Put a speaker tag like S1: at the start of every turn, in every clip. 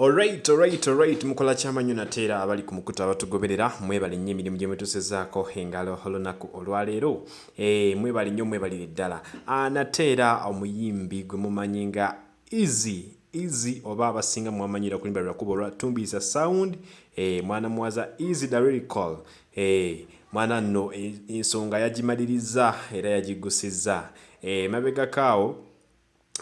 S1: Alright, alright, alright. Mukola kyamanyo nateera abali ku mukutu abatugoberera mwebale nnyo emirimu gye mwetusezaako engalo olunaku olwaleero. E, mwebale nnyo mwebalire ddala. Nateera omuyimbi gwe mumanyi nga easy easy oba abasinga mwamanyira kulimba lwakuba olwa tumbiisa sound e, mwana muwaza easy lyrical e, mwana nno ensonga yagimaliriza era yagigusizza. E, mabegakaawo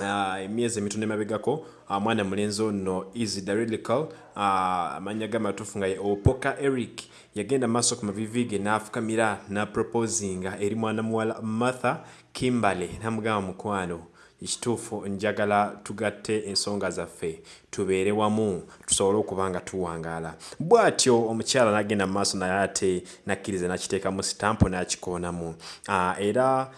S1: emyezi emitono emabegako mwana mulenzi ono the lyrical amanya gamatuufu nga ye opoka eric. Yagenda maaso ku mavivi ge n'afukamira naproposinga eri mwana muwala martha kimbale namugamba mukwano ekituufu njagala tugatte ensonga zaffe tubeere wamu tusobole okuba nga tuwangaala. Bw'atyo omukyala n'agenda mu maaso naye ate nakkiriza nakiteekamu sitampu n'akikoonamu era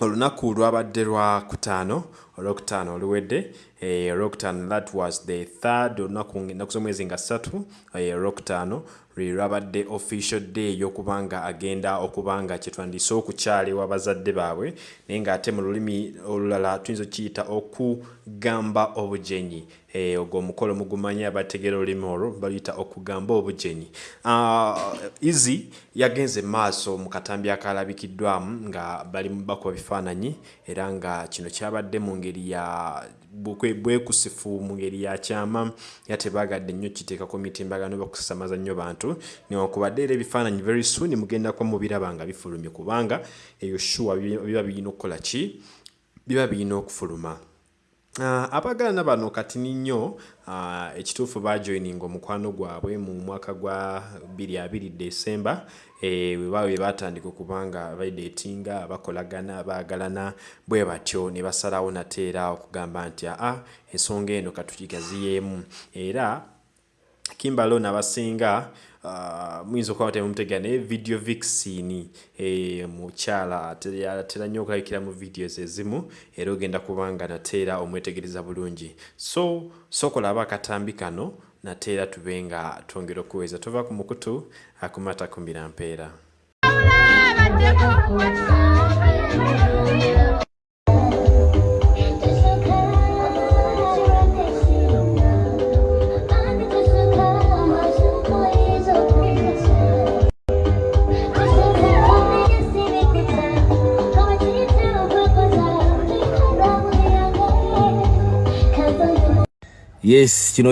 S1: olunaku lwabadde lwa kutaano olwokutaano oluwedde. Eh, olwokutaano that was the third olunaku ennaku z'omwezi nga ssatu eh, olwokutaano lwe lwabadde official day yokuba nga agenda okuba nga kyetwandiise okukyala ewa bazadde baabwe naye ng'ate mu lulimi olulala tuyinza okiyita okugamba obujenyi eh, ogwo omukolo mugumanyi abategeera olulimi olwo baluyita okugamba obujenyi easy uh, yagenze maaso mu katambi akalabikiddwamu nga bali bakuba bifaananyi era nga kino kyabadde mu ngeri ya bwekusifu mu ngeri ya kyama era tebagadde nnyo kiteekako mitimbagano bakusamaza nnyo bantu. Newankubadde era ebifaananyi very soon mugendako mubiraba nga bifulumye kubanga eyo shuwa biba birina okukola ki? Biba birina okufuluma Uh, abagalana bano kati nnyo uh, ekituufu bajoininga omukwano gwabwe mu mwaka gwa 22 Desemba e, bwe batandika okubanga baidetinga bakolagana bagalana bwe batyo ne basalawo nateera okugamba nti aa ensonga eno katukigaziyeemu. Era kimbalo nabasinga uh, muyinza okuba temumutegera naye video vixini e, mukyala atera nnyo okulabikira mu videos ezimu era ogenda kubanga nateera omwetegereza bulungi. So sokolaba akatambi kano nateera tube nga twongera okuweza. Tova ku mukutu akumata kumbira mpeera
S2: yes kino